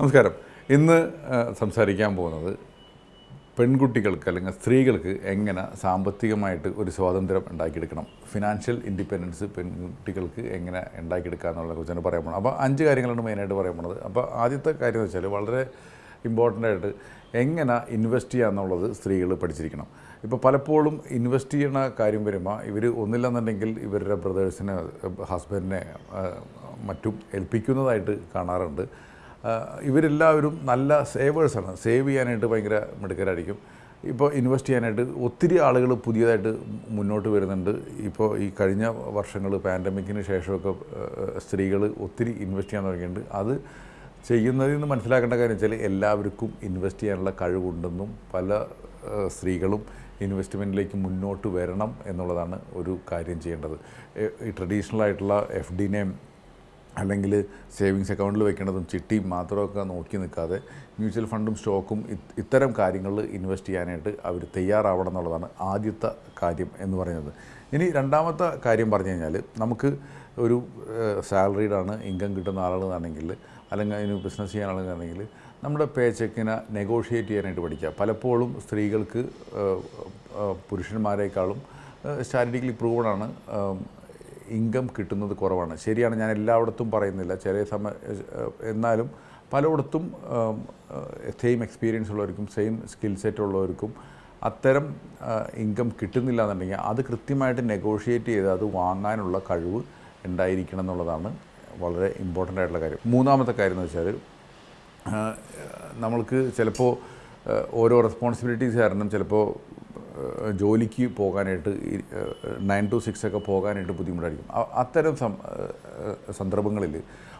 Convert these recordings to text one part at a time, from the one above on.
നമസ്കാരം. ഇന്ന് സംസാരിക്കാൻ പോകുന്നത് പെൺകുട്ടികൾക്ക് അല്ലെങ്കിൽ സ്ത്രീകൾക്ക് എങ്ങനെ സാമ്പത്തികമായിട്ട് ഒരു സ്വാതന്ത്ര്യം ഉണ്ടാക്കിയെടുക്കണം? ഫിനാൻഷ്യൽ ഇൻഡിപെൻഡൻസ് പെൺകുട്ടികൾക്ക് എങ്ങനെ ഉണ്ടാക്കിയെടുക്കുക എന്നുള്ള കുറിച്ചാണ് പറയാൻ പോകുന്നത്. അപ്പോൾ അഞ്ച് കാര്യങ്ങളാണ് മെയിനായിട്ട് പറയാൻ പോകുന്നത്. അപ്പോൾ ആദ്യത്തെ കാര്യം എന്ന് വെച്ചാൽ വളരെ ഇമ്പോർട്ടന്റ് ആയിട്ട് എങ്ങനെ ഇൻവെസ്റ്റ് ചെയ്യുക എന്നുള്ളത് സ്ത്രീകൾ പഠിച്ചിരിക്കണം. ഇപ്പോൾ പലപ്പോഴും ഇൻവെസ്റ്റ് ചെയ്യുന്ന കാര്യം വരുമ്പോൾ ഇവർ ഒന്നില്ലെന്നുണ്ടെങ്കിൽ ഇവരുടെ ബ്രദേഴ്സിനെ ഹസ്ബൻഡിനെ മറ്റും ഏൽപ്പിക്കുന്നതായിട്ട് കാണാറുണ്ട്. ഇവരെല്ലാവരും നല്ല സേവേഴ്സാണ്. സേവ് ചെയ്യാനായിട്ട് ഭയങ്കര മിടുക്കരായിരിക്കും. ഇപ്പോൾ ഇൻവെസ്റ്റ് ചെയ്യാനായിട്ട് ഒത്തിരി ആളുകൾ പുതിയതായിട്ട് മുന്നോട്ട് വരുന്നുണ്ട്. ഇപ്പോൾ ഈ കഴിഞ്ഞ വർഷങ്ങൾ പാൻഡമിക്കിന് ശേഷമൊക്കെ സ്ത്രീകൾ ഒത്തിരി ഇൻവെസ്റ്റ് ചെയ്യാൻ തുടങ്ങിയിട്ടുണ്ട്. അത് ചെയ്യുന്നതിൽ നിന്ന് മനസ്സിലാക്കേണ്ട കാര്യം വെച്ചാൽ എല്ലാവർക്കും ഇൻവെസ്റ്റ് ചെയ്യാനുള്ള കഴിവുണ്ടെന്നും പല സ്ത്രീകളും ഇൻവെസ്റ്റ്മെന്റിലേക്ക് മുന്നോട്ട് വരണം എന്നുള്ളതാണ് ഒരു കാര്യം ചെയ്യേണ്ടത്. ഈ ട്രഡീഷണൽ ആയിട്ടുള്ള എഫ് ഡിനെയും അല്ലെങ്കിൽ സേവിങ്സ് അക്കൗണ്ടിൽ വെക്കേണ്ടതും ചിട്ടിയും മാത്രമൊക്കെ നോക്കി നിൽക്കാതെ മ്യൂച്വൽ ഫണ്ടും സ്റ്റോക്കും ഇത്തരം കാര്യങ്ങളിൽ ഇൻവെസ്റ്റ് ചെയ്യാനായിട്ട് അവർ തയ്യാറാവണം എന്നുള്ളതാണ് ആദ്യത്തെ കാര്യം എന്ന് പറയുന്നത്. ഇനി രണ്ടാമത്തെ കാര്യം പറഞ്ഞു കഴിഞ്ഞാൽ നമുക്ക് ഒരു സാലറീഡാണ് ഇൻകം കിട്ടുന്ന ആളുകളാണെങ്കിൽ അല്ലെങ്കിൽ അതിന് ബിസിനസ് ചെയ്യാൻ ആളുകളാണെങ്കിൽ നമ്മുടെ പേ ചെക്കിനെ നെഗോഷിയേറ്റ് ചെയ്യാനായിട്ട് പഠിക്കുക. പലപ്പോഴും സ്ത്രീകൾക്ക് പുരുഷന്മാരെക്കാളും സ്റ്റാറ്റിക്കലി പ്രൂവണാണ് ഇൻകം കിട്ടുന്നത് കുറവാണ്. ശരിയാണ് ഞാൻ എല്ലായിടത്തും പറയുന്നില്ല. ചില സമയ എന്നാലും പലയിടത്തും സെയിം എക്സ്പീരിയൻസ് ഉള്ളവർക്കും സെയിം സ്കിൽ സെറ്റ് ഉള്ളവർക്കും അത്തരം ഇൻകം കിട്ടുന്നില്ല എന്നുണ്ടെങ്കിൽ അത് കൃത്യമായിട്ട് നെഗോഷിയേറ്റ് ചെയ്ത് അത് വാങ്ങാനുള്ള കഴിവ് ഉണ്ടായിരിക്കണം എന്നുള്ളതാണ് വളരെ ഇമ്പോർട്ടന്റ് ആയിട്ടുള്ള കാര്യം. മൂന്നാമത്തെ കാര്യം എന്ന് വെച്ചാൽ നമ്മൾക്ക് ചിലപ്പോൾ ഓരോ റെസ്പോൺസിബിലിറ്റീസ് കാരണം ചിലപ്പോൾ ജോലിക്ക് പോകാനായിട്ട് നയൻ ടു സിക്സ് ഒക്കെ പോകാനായിട്ട് ബുദ്ധിമുട്ടായിരിക്കും. അത്തരം സന്ദർഭങ്ങളിൽ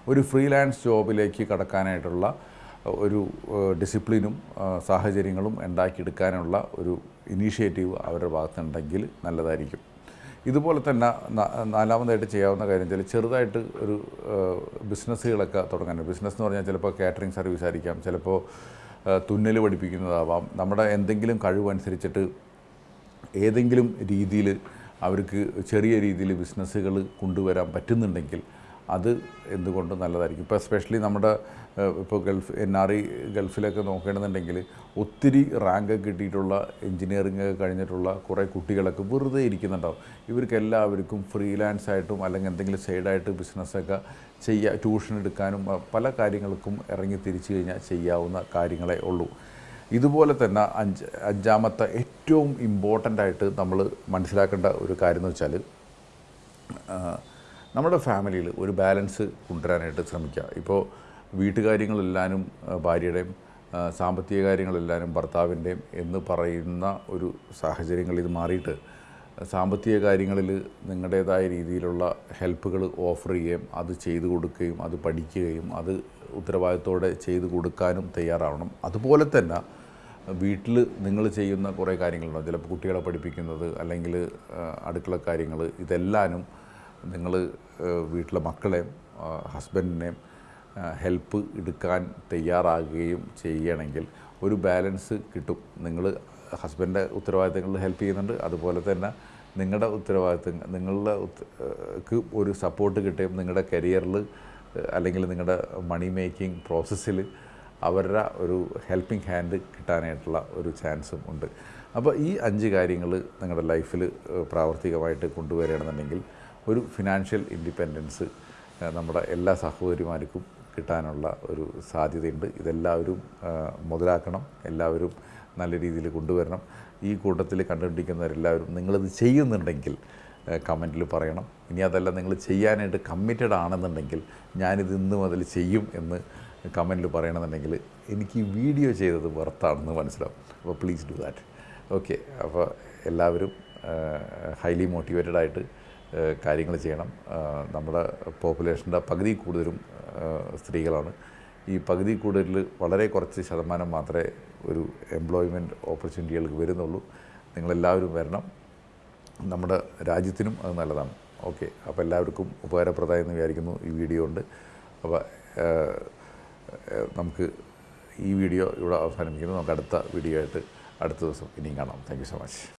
ഒരു ഫ്രീലാൻസ് ജോബിലേക്ക് കടക്കാനായിട്ടുള്ള ഒരു ഡിസിപ്ലിനും സാഹചര്യങ്ങളും ഉണ്ടാക്കിയെടുക്കാനുള്ള ഒരു ഇനീഷ്യേറ്റീവ് അവരുടെ ഭാഗത്തുണ്ടെങ്കിൽ നല്ലതായിരിക്കും. ഇതുപോലെ തന്നെ നാലാമതായിട്ട് ചെയ്യാവുന്ന കാര്യം വെച്ചാൽ ചെറുതായിട്ട് ഒരു ബിസിനസ്സുകളൊക്കെ തുടങ്ങാൻ. ബിസിനസ് എന്ന് പറഞ്ഞാൽ ചിലപ്പോൾ കാറ്ററിംഗ് സർവീസ് ആയിരിക്കാം ചിലപ്പോൾ തുന്നൽ പഠിപ്പിക്കുന്നതാവാം. നമ്മുടെ എന്തെങ്കിലും കഴിവനുസരിച്ചിട്ട് ഏതെങ്കിലും രീതിയിൽ അവർക്ക് ചെറിയ രീതിയിൽ ബിസിനസ്സുകൾ കൊണ്ടുവരാൻ പറ്റുന്നുണ്ടെങ്കിൽ അത് എന്തുകൊണ്ട് നല്ലതായിരിക്കും. ഇപ്പോൾ എസ്പെഷ്യലി നമ്മുടെ ഇപ്പോൾ ഗൾഫ് എൻ ആർ ഐ ഗൾഫിലൊക്കെ നോക്കണമെന്നുണ്ടെങ്കിൽ ഒത്തിരി റാങ്ക് കിട്ടിയിട്ടുള്ള എൻജിനീയറിംഗ് കഴിഞ്ഞിട്ടുള്ള കുറേ കുട്ടികളൊക്കെ വെറുതെ ഇരിക്കുന്നുണ്ടാവും. ഇവർക്ക് എല്ലാവർക്കും ഫ്രീലാൻസ് ആയിട്ടും അല്ലെങ്കിൽ എന്തെങ്കിലും സൈഡായിട്ട് ബിസിനസ്സൊക്കെ ചെയ്യുക ട്യൂഷൻ എടുക്കാനും പല കാര്യങ്ങൾക്കും ഇറങ്ങി തിരിച്ചു കഴിഞ്ഞാൽ ചെയ്യാവുന്ന കാര്യങ്ങളേ ഉള്ളൂ. ഇതുപോലെ തന്നെ അഞ്ച് അഞ്ചാമത്തെ ഏറ്റവും ഇമ്പോർട്ടന്റ് ആയിട്ട് നമ്മൾ മനസ്സിലാക്കേണ്ട ഒരു കാര്യം എന്ന് വെച്ചാൽ നമ്മുടെ ഫാമിലിയിൽ ഒരു ബാലൻസ് കൊണ്ടുവരാനായിട്ട് ശ്രമിക്കുക. ഇപ്പോൾ വീട്ടുകാര്യങ്ങളെല്ലാവരും ഭാര്യയുടെയും സാമ്പത്തിക കാര്യങ്ങളെല്ലാവരും ഭർത്താവിന്റെയും എന്ന് പറയുന്ന ഒരു സാഹചര്യങ്ങളിൽ മാറിയിട്ട് സാമ്പത്തിക കാര്യങ്ങളിൽ നിങ്ങളുടേതായ രീതിയിലുള്ള ഹെൽപ്പുകൾ ഓഫർ ചെയ്യുകയും അത് ചെയ്തു കൊടുക്കുകയും അത് പഠിക്കുകയും അത് ഉത്തരവാദിത്തോടെ ചെയ്തു കൊടുക്കാനും തയ്യാറാവണം. അതുപോലെ തന്നെ വീട്ടിൽ നിങ്ങൾ ചെയ്യുന്ന കുറേ കാര്യങ്ങളുണ്ടാവും ചിലപ്പോൾ കുട്ടികളെ പഠിപ്പിക്കുന്നത് അല്ലെങ്കിൽ അടുക്കള കാര്യങ്ങൾ ഇതെല്ലാനും നിങ്ങൾ വീട്ടിലെ മക്കളെയും ഹസ്ബൻഡിനെയും ഹെൽപ്പ് എടുക്കാൻ തയ്യാറാകുകയും ചെയ്യണമെങ്കിൽ ഒരു ബാലൻസ് കിട്ടും. നിങ്ങൾ ഹസ്ബൻഡിന്റെ ഉത്തരവാദിത്തങ്ങളിൽ ഹെൽപ്പ് ചെയ്യുന്നുണ്ട്. അതുപോലെ തന്നെ നിങ്ങളുടെ ഉത്തരവാദിത്തം നിങ്ങളുടെ ഒരു സപ്പോർട്ട് കിട്ടുകയും നിങ്ങളുടെ കരിയറിൽ അല്ലെങ്കിൽ നിങ്ങളുടെ മണി മേക്കിംഗ് പ്രോസസ്സിൽ അവരുടെ ഒരു ഹെൽപ്പിംഗ് ഹാൻഡ് കിട്ടാനായിട്ടുള്ള ഒരു ചാൻസും ഉണ്ട്. അപ്പോൾ ഈ അഞ്ച് കാര്യങ്ങൾ നിങ്ങളുടെ ലൈഫിൽ പ്രാവർത്തികമായിട്ട് കൊണ്ടുവരികയാണെന്നുണ്ടെങ്കിൽ ഒരു ഫിനാൻഷ്യൽ ഇൻഡിപെൻഡൻസ് നമ്മുടെ എല്ലാ സഹോദരിമാർക്കും കിട്ടാനുള്ള ഒരു സാധ്യതയുണ്ട്. ഇതെല്ലാവരും മുതലാക്കണം. എല്ലാവരും നല്ല രീതിയിൽ കൊണ്ടുവരണം. ഈ കൂട്ടത്തിൽ കണ്ടുപിടിക്കുന്നവരെല്ലാവരും നിങ്ങളിത് ചെയ്യുന്നുണ്ടെങ്കിൽ കമന്റിൽ പറയണം. ഇനി അതല്ല നിങ്ങൾ ചെയ്യാനായിട്ട് കമ്മിറ്റഡ് ആണെന്നുണ്ടെങ്കിൽ ഞാനിത് ഇന്ന് മുതൽ ചെയ്യും എന്ന് കമന്റിൽ പറയണമെന്നുണ്ടെങ്കിൽ എനിക്ക് ഈ വീഡിയോ ചെയ്തത് വെർത്താണെന്ന് മനസ്സിലാവും. അപ്പോൾ പ്ലീസ് ഡു ദാറ്റ് ഓക്കെ അപ്പോൾ എല്ലാവരും ഹൈലി മോട്ടിവേറ്റഡ് ആയിട്ട് കാര്യങ്ങൾ ചെയ്യണം. നമ്മുടെ പോപ്പുലേഷന്റെ പകുതി കൂടുതലും സ്ത്രീകളാണ്. ഈ പകുതി കൂടുതൽ വളരെ കുറച്ച് ശതമാനം മാത്രമേ ഒരു എംപ്ലോയ്മെന്റ് ഓപ്പർച്യൂണിറ്റികൾക്ക് വരുന്നുള്ളൂ. നിങ്ങളെല്ലാവരും വരണം. നമ്മുടെ രാജ്യത്തിനും അത് നല്ലതാണ്. ഓക്കെ അപ്പോൾ എല്ലാവർക്കും ഉപകാരപ്രദമായി എന്ന് വിചാരിക്കുന്നു ഈ വീഡിയോ ഉണ്ട് അപ്പോൾ നമുക്ക് ഈ വീഡിയോ ഇവിടെ അവസാനിപ്പിക്കുന്നു. നമുക്ക് അടുത്ത വീഡിയോ ആയിട്ട് അടുത്ത ദിവസം ഇനിയും കാണാം. Thank so much